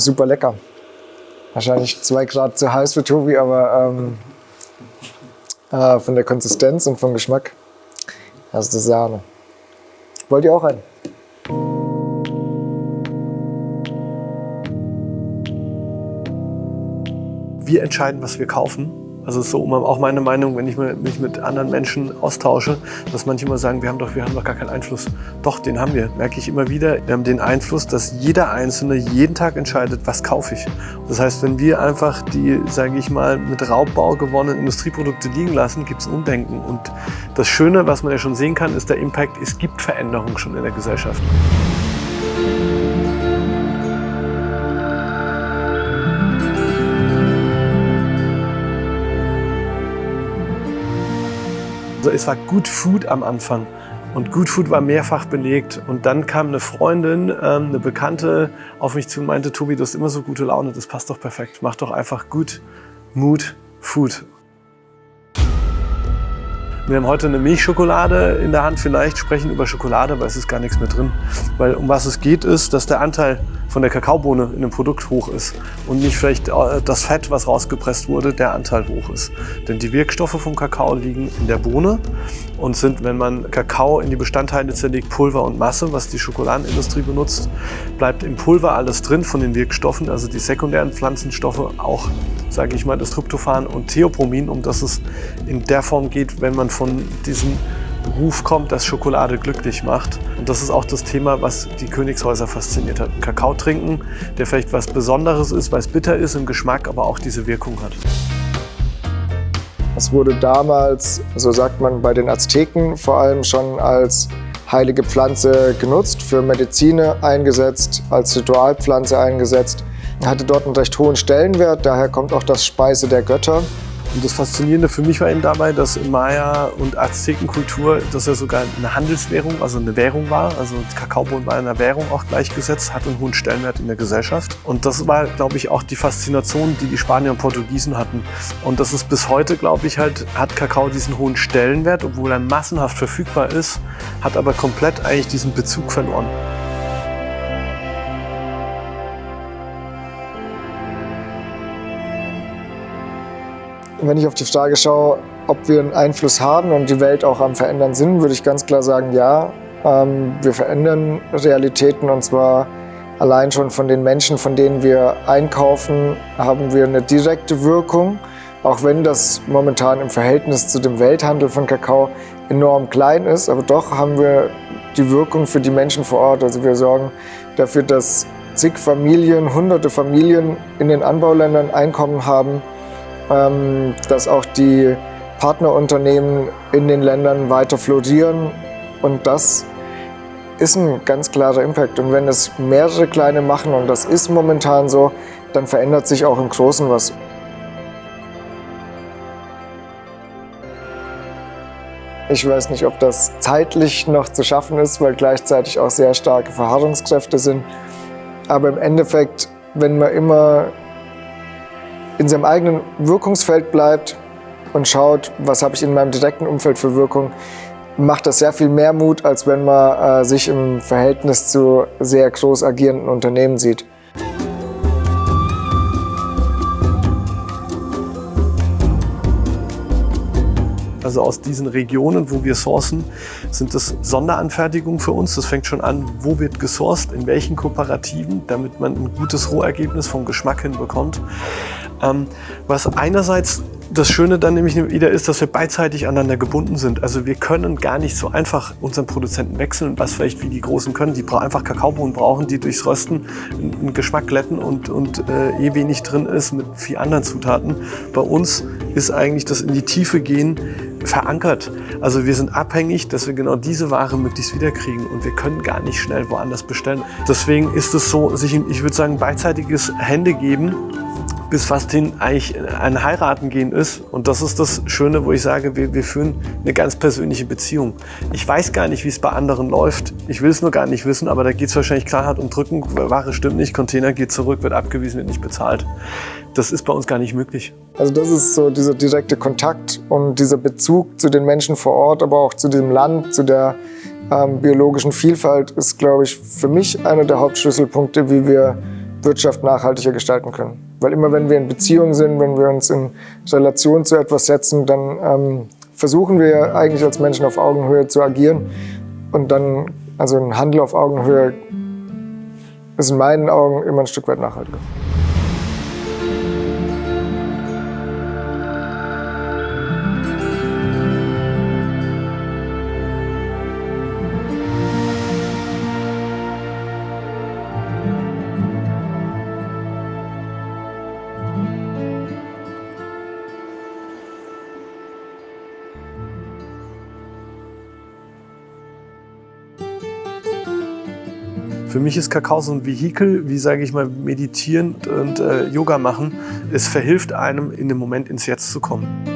super lecker. Wahrscheinlich zwei Grad zu heiß für Tobi, aber ähm, äh, von der Konsistenz und vom Geschmack, das ist das Sahne. Wollt ihr auch einen? Wir entscheiden, was wir kaufen. Also so auch meine Meinung, wenn ich mich mit anderen Menschen austausche, dass manche immer sagen, wir haben doch, wir haben doch gar keinen Einfluss. Doch, den haben wir. Merke ich immer wieder. Wir haben den Einfluss, dass jeder Einzelne jeden Tag entscheidet, was kaufe ich. Das heißt, wenn wir einfach die, sage ich mal, mit Raubbau gewonnenen Industrieprodukte liegen lassen, gibt es Umdenken. Und das Schöne, was man ja schon sehen kann, ist der Impact. Es gibt Veränderungen schon in der Gesellschaft. Also es war Good Food am Anfang. Und Good Food war mehrfach belegt. Und dann kam eine Freundin, ähm, eine Bekannte auf mich zu und meinte, Tobi, du hast immer so gute Laune, das passt doch perfekt. Mach doch einfach Good Mood Food. Wir haben heute eine Milchschokolade in der Hand. Vielleicht sprechen über Schokolade, aber es ist gar nichts mehr drin. Weil um was es geht, ist, dass der Anteil von der Kakaobohne in dem Produkt hoch ist und nicht vielleicht äh, das Fett, was rausgepresst wurde, der Anteil hoch ist. Denn die Wirkstoffe vom Kakao liegen in der Bohne und sind, wenn man Kakao in die Bestandteile zerlegt, Pulver und Masse, was die Schokoladenindustrie benutzt, bleibt im Pulver alles drin von den Wirkstoffen, also die sekundären Pflanzenstoffe, auch, sage ich mal, das Tryptophan und Theopromin, um das es in der Form geht, wenn man von diesem Ruf kommt, dass Schokolade glücklich macht. Und das ist auch das Thema, was die Königshäuser fasziniert hat. Kakao trinken, der vielleicht was Besonderes ist, weil es bitter ist im Geschmack, aber auch diese Wirkung hat. Es wurde damals, so sagt man bei den Azteken, vor allem schon als heilige Pflanze genutzt, für Medizine eingesetzt, als Ritualpflanze eingesetzt. Hatte dort einen recht hohen Stellenwert, daher kommt auch das Speise der Götter. Und das Faszinierende für mich war eben dabei, dass in Maya- und Aztekenkultur das ja sogar eine Handelswährung, also eine Währung war. Also Kakaobohnen war einer Währung auch gleichgesetzt, hat einen hohen Stellenwert in der Gesellschaft. Und das war, glaube ich, auch die Faszination, die die Spanier und Portugiesen hatten. Und das ist bis heute, glaube ich, halt, hat Kakao diesen hohen Stellenwert, obwohl er massenhaft verfügbar ist, hat aber komplett eigentlich diesen Bezug verloren. Wenn ich auf die Frage schaue, ob wir einen Einfluss haben und die Welt auch am Verändern sind, würde ich ganz klar sagen, ja. Ähm, wir verändern Realitäten und zwar allein schon von den Menschen, von denen wir einkaufen, haben wir eine direkte Wirkung. Auch wenn das momentan im Verhältnis zu dem Welthandel von Kakao enorm klein ist, aber doch haben wir die Wirkung für die Menschen vor Ort. Also wir sorgen dafür, dass zig Familien, hunderte Familien in den Anbauländern Einkommen haben, ähm, dass auch die Partnerunternehmen in den Ländern weiter florieren und das ist ein ganz klarer Impact. Und wenn es mehrere kleine machen, und das ist momentan so, dann verändert sich auch im Großen was. Ich weiß nicht, ob das zeitlich noch zu schaffen ist, weil gleichzeitig auch sehr starke Verharrungskräfte sind. Aber im Endeffekt, wenn man immer in seinem eigenen Wirkungsfeld bleibt und schaut, was habe ich in meinem direkten Umfeld für Wirkung, macht das sehr viel mehr Mut, als wenn man äh, sich im Verhältnis zu sehr groß agierenden Unternehmen sieht. Also aus diesen Regionen, wo wir sourcen, sind das Sonderanfertigungen für uns. Das fängt schon an, wo wird gesourced, in welchen Kooperativen, damit man ein gutes Rohergebnis vom Geschmack hin bekommt. Ähm, was einerseits das Schöne dann nämlich wieder ist, dass wir beidseitig aneinander gebunden sind. Also wir können gar nicht so einfach unseren Produzenten wechseln, was vielleicht wie die Großen können. Die einfach Kakaobohnen brauchen, die durchs Rösten einen Geschmack glätten und, und äh, eh wenig drin ist mit vielen anderen Zutaten. Bei uns ist eigentlich das in die Tiefe gehen verankert. Also wir sind abhängig, dass wir genau diese Ware möglichst wiederkriegen und wir können gar nicht schnell woanders bestellen. Deswegen ist es so, sich, ich würde sagen, beidseitiges Hände geben bis fast hin eigentlich ein Heiraten gehen ist. Und das ist das Schöne, wo ich sage, wir, wir führen eine ganz persönliche Beziehung. Ich weiß gar nicht, wie es bei anderen läuft. Ich will es nur gar nicht wissen, aber da geht es wahrscheinlich knallhart um Drücken. Ware stimmt nicht, Container geht zurück, wird abgewiesen, wird nicht bezahlt. Das ist bei uns gar nicht möglich. Also das ist so dieser direkte Kontakt und dieser Bezug zu den Menschen vor Ort, aber auch zu dem Land, zu der ähm, biologischen Vielfalt ist, glaube ich, für mich einer der Hauptschlüsselpunkte, wie wir Wirtschaft nachhaltiger gestalten können. Weil immer wenn wir in Beziehung sind, wenn wir uns in Relation zu etwas setzen, dann ähm, versuchen wir eigentlich als Menschen auf Augenhöhe zu agieren. Und dann, also ein Handel auf Augenhöhe ist in meinen Augen immer ein Stück weit nachhaltiger. Für mich ist Kakao so ein Vehikel, wie sage ich mal, meditieren und äh, Yoga machen. Es verhilft einem, in dem Moment ins Jetzt zu kommen.